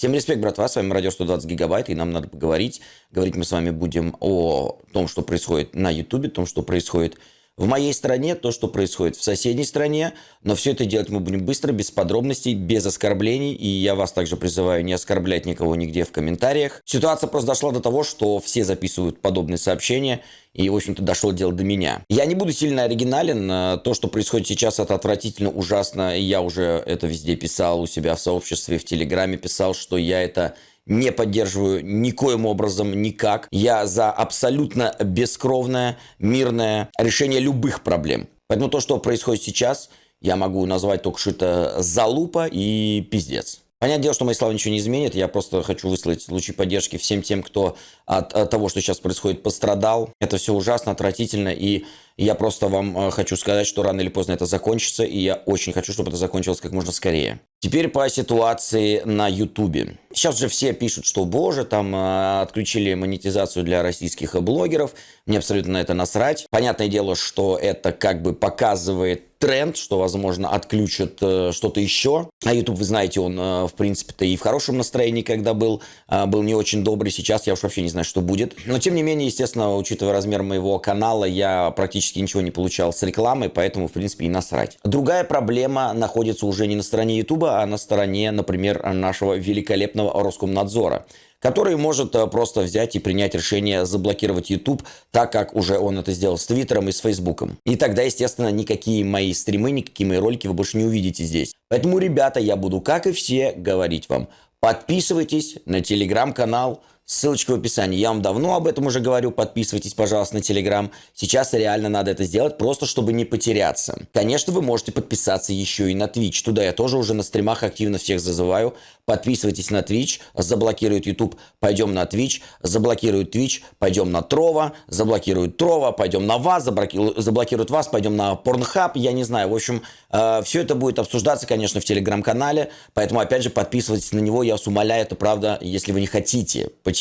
Всем респект, братва, с вами Радио 120 Гигабайт, и нам надо поговорить. Говорить мы с вами будем о том, что происходит на Ютубе, том, что происходит в моей стране, то, что происходит в соседней стране, но все это делать мы будем быстро, без подробностей, без оскорблений, и я вас также призываю не оскорблять никого нигде в комментариях. Ситуация просто дошла до того, что все записывают подобные сообщения, и, в общем-то, дошло дело до меня. Я не буду сильно оригинален, то, что происходит сейчас, это отвратительно, ужасно, и я уже это везде писал у себя в сообществе, в Телеграме писал, что я это не поддерживаю никоим образом, никак. Я за абсолютно бескровное, мирное решение любых проблем. Поэтому то, что происходит сейчас, я могу назвать только что это залупа и пиздец. Понятное дело, что мои слова ничего не изменят. Я просто хочу выслать лучи поддержки всем тем, кто от, от того, что сейчас происходит, пострадал. Это все ужасно, отвратительно. И я просто вам э, хочу сказать, что рано или поздно это закончится. И я очень хочу, чтобы это закончилось как можно скорее. Теперь по ситуации на Ютубе. Сейчас же все пишут, что, боже, там э, отключили монетизацию для российских блогеров. Мне абсолютно на это насрать. Понятное дело, что это как бы показывает тренд, что, возможно, отключат э, что-то еще. А YouTube, вы знаете, он, э, в принципе-то, и в хорошем настроении, когда был, э, был не очень добрый. Сейчас я уж вообще не знаю, что будет. Но, тем не менее, естественно, учитывая размер моего канала, я практически ничего не получал с рекламой, поэтому, в принципе, и насрать. Другая проблема находится уже не на стороне YouTube, а на стороне, например, нашего великолепного Роскомнадзора который может э, просто взять и принять решение заблокировать YouTube, так как уже он это сделал с Твиттером и с Фейсбуком. И тогда, естественно, никакие мои стримы, никакие мои ролики вы больше не увидите здесь. Поэтому, ребята, я буду, как и все, говорить вам, подписывайтесь на телеграм-канал, Ссылочка в описании. Я вам давно об этом уже говорю. Подписывайтесь, пожалуйста, на Телеграм. Сейчас реально надо это сделать, просто чтобы не потеряться. Конечно, вы можете подписаться еще и на Twitch. Туда я тоже уже на стримах активно всех зазываю. Подписывайтесь на Twitch, заблокирует YouTube, пойдем на Twitch, заблокирует Twitch, пойдем на Трова, заблокирует Трова, пойдем на вас, заблокируют вас, пойдем на Pornhub, я не знаю. В общем, э, все это будет обсуждаться, конечно, в Телеграм-канале, поэтому, опять же, подписывайтесь на него, я вас умоляю, это правда, если вы не хотите потерять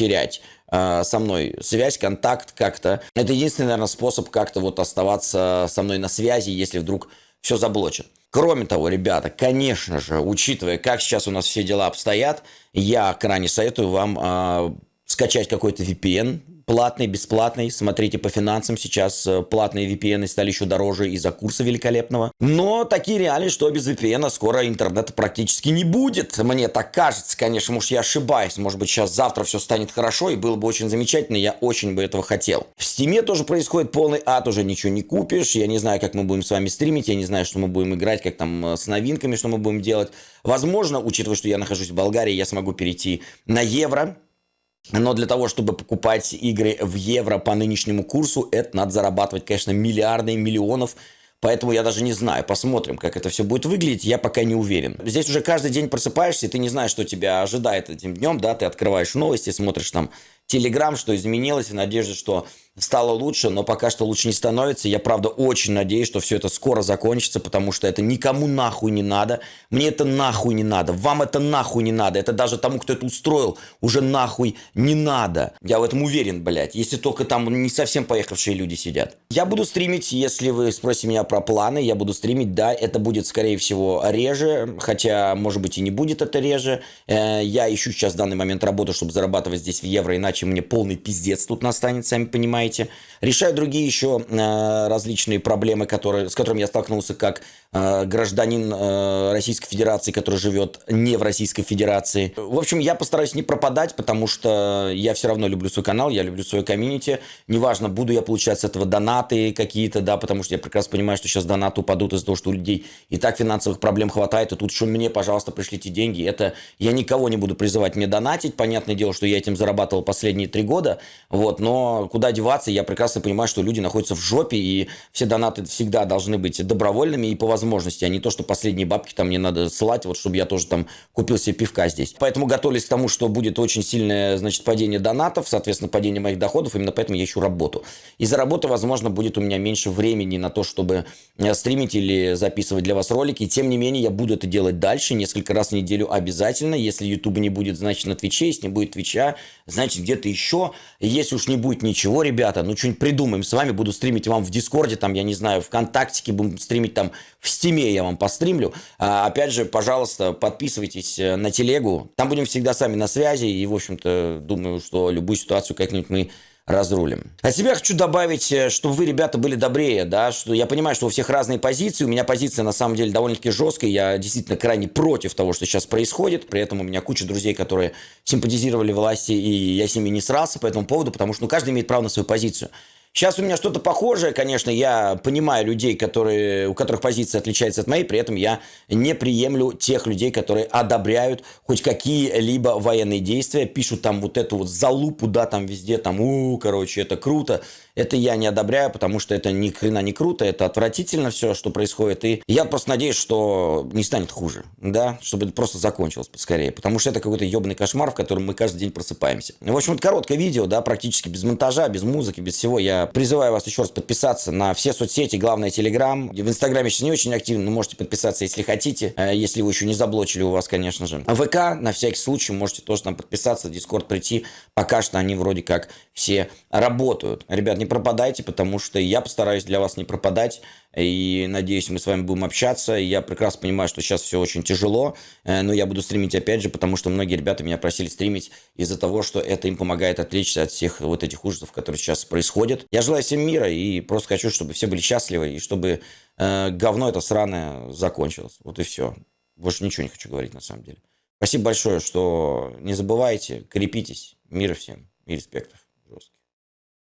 э, со мной связь, контакт как-то. Это единственный, наверное, способ как-то вот оставаться со мной на связи, если вдруг все заблочат. Кроме того, ребята, конечно же, учитывая, как сейчас у нас все дела обстоят, я крайне советую вам э, скачать какой-то VPN, платный, бесплатный. Смотрите по финансам. Сейчас э, платные VPN стали еще дороже из-за курса великолепного. Но такие реалии, что без VPN скоро интернета практически не будет. Мне так кажется, конечно, может я ошибаюсь. Может быть сейчас завтра все станет хорошо и было бы очень замечательно. Я очень бы этого хотел. В Стиме тоже происходит полный ад. Уже ничего не купишь. Я не знаю, как мы будем с вами стримить. Я не знаю, что мы будем играть, как там э, с новинками, что мы будем делать. Возможно, учитывая, что я нахожусь в Болгарии, я смогу перейти на евро но для того, чтобы покупать игры в евро по нынешнему курсу, это надо зарабатывать, конечно, миллиарды, миллионов. Поэтому я даже не знаю. Посмотрим, как это все будет выглядеть. Я пока не уверен. Здесь уже каждый день просыпаешься, и ты не знаешь, что тебя ожидает этим днем. Да, ты открываешь новости, смотришь там Телеграм, что изменилось, в надежде, что стало лучше, но пока что лучше не становится. Я, правда, очень надеюсь, что все это скоро закончится, потому что это никому нахуй не надо. Мне это нахуй не надо. Вам это нахуй не надо. Это даже тому, кто это устроил, уже нахуй не надо. Я в этом уверен, блядь. Если только там не совсем поехавшие люди сидят. Я буду стримить, если вы спросите меня про планы, я буду стримить, да, это будет, скорее всего, реже, хотя, может быть, и не будет это реже. Э, я ищу сейчас в данный момент работу, чтобы зарабатывать здесь в евро, иначе мне полный пиздец тут настанет, сами понимаете понимаете. Решаю другие еще э, различные проблемы, которые, с которыми я столкнулся как э, гражданин э, Российской Федерации, который живет не в Российской Федерации. В общем, я постараюсь не пропадать, потому что я все равно люблю свой канал, я люблю свою комьюнити. Неважно, буду я получать с этого донаты какие-то, да, потому что я прекрасно понимаю, что сейчас донаты упадут из-за того, что у людей и так финансовых проблем хватает, и тут еще мне, пожалуйста, пришлите деньги. Это я никого не буду призывать мне донатить. Понятное дело, что я этим зарабатывал последние три года, вот, но куда деваться мотивации. Я прекрасно понимаю, что люди находятся в жопе, и все донаты всегда должны быть добровольными и по возможности, а не то, что последние бабки там мне надо ссылать, вот чтобы я тоже там купил себе пивка здесь. Поэтому готовились к тому, что будет очень сильное, значит, падение донатов, соответственно, падение моих доходов, именно поэтому я ищу работу. Из-за работы, возможно, будет у меня меньше времени на то, чтобы э, стримить или записывать для вас ролики. И тем не менее, я буду это делать дальше, несколько раз в неделю обязательно. Если YouTube не будет, значит, на Твиче, если не будет Твича, значит, где-то еще. Если уж не будет ничего, ребят, ребята, ну что-нибудь придумаем с вами, буду стримить вам в Дискорде, там, я не знаю, ВКонтактике, будем стримить там в Стиме, я вам постримлю. А, опять же, пожалуйста, подписывайтесь э, на телегу, там будем всегда сами на связи, и, в общем-то, думаю, что любую ситуацию как-нибудь мы разрулим. А себя хочу добавить, э, чтобы вы, ребята, были добрее, да, что я понимаю, что у всех разные позиции, у меня позиция на самом деле довольно-таки жесткая, я действительно крайне против того, что сейчас происходит, при этом у меня куча друзей, которые симпатизировали власти, и я с ними не срался по этому поводу, потому что ну, каждый имеет право на свою позицию. Сейчас у меня что-то похожее, конечно, я понимаю людей, которые, у которых позиция отличается от моей, при этом я не приемлю тех людей, которые одобряют хоть какие-либо военные действия, пишут там вот эту вот залупу, да, там везде, там, у, короче, это круто. Это я не одобряю, потому что это ни хрена не круто, это отвратительно все, что происходит. И я просто надеюсь, что не станет хуже, да, чтобы это просто закончилось поскорее, потому что это какой-то ебаный кошмар, в котором мы каждый день просыпаемся. В общем, вот короткое видео, да, практически без монтажа, без музыки, без всего. Я призываю вас еще раз подписаться на все соцсети, главное, Телеграм. В Инстаграме сейчас не очень активно, но можете подписаться, если хотите, э, если вы еще не заблочили у вас, конечно же. А ВК, на всякий случай, можете тоже там подписаться, Дискорд прийти. Пока что они вроде как все работают. Ребят, не пропадайте, потому что я постараюсь для вас не пропадать. И надеюсь, мы с вами будем общаться. Я прекрасно понимаю, что сейчас все очень тяжело, э, но я буду стримить опять же, потому что многие ребята меня просили стримить из-за того, что это им помогает отвлечься от всех вот этих ужасов, которые сейчас происходят. Я желаю всем мира и просто хочу, чтобы все были счастливы и чтобы э, говно это сраное закончилось. Вот и все. Больше ничего не хочу говорить на самом деле. Спасибо большое, что не забывайте, крепитесь. Мира всем и респектов.